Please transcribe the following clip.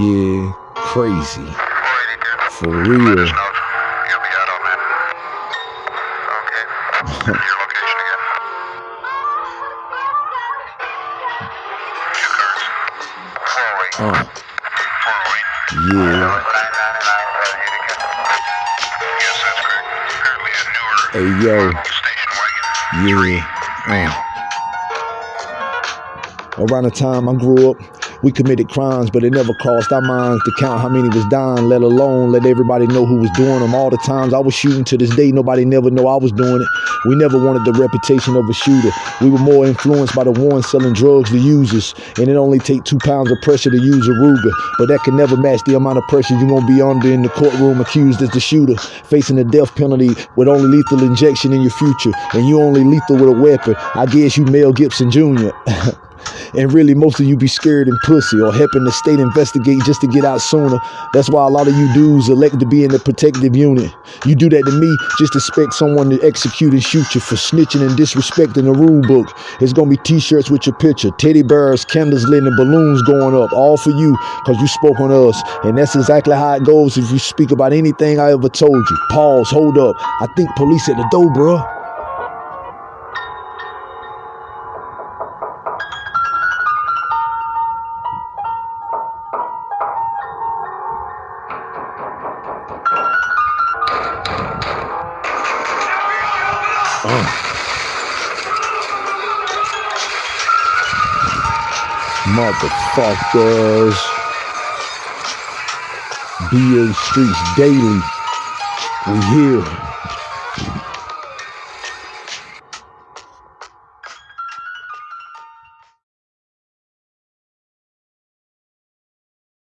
Yeah, crazy. For real. You'll be out on that. Okay. Your location again. Two cars. 408. Uh, yeah. Yes, that's correct. Apparently a newer Hey, yo. Yeah. Uh. Around the time I grew up, we committed crimes, but it never crossed our minds to count how many was dying, let alone let everybody know who was doing them. All the times I was shooting to this day, nobody never know I was doing it. We never wanted the reputation of a shooter. We were more influenced by the ones selling drugs to users, and it only take two pounds of pressure to use a Ruger, but that can never match the amount of pressure you're gonna be under in the courtroom accused as the shooter, facing the death penalty with only lethal injection in your future, and you only lethal with a weapon. I guess you Mel Gibson Jr. And really, most of you be scared and pussy or helping the state investigate just to get out sooner. That's why a lot of you dudes elect to be in the protective unit. You do that to me, just expect someone to execute and shoot you for snitching and disrespecting the rule book. It's gonna be t-shirts with your picture, teddy bears, candles lit, and balloons going up, all for you, cause you spoke on us. And that's exactly how it goes if you speak about anything I ever told you. Pause, hold up. I think police at the door, bruh. Oh. Motherfuckers. BA Streets Daily. We here.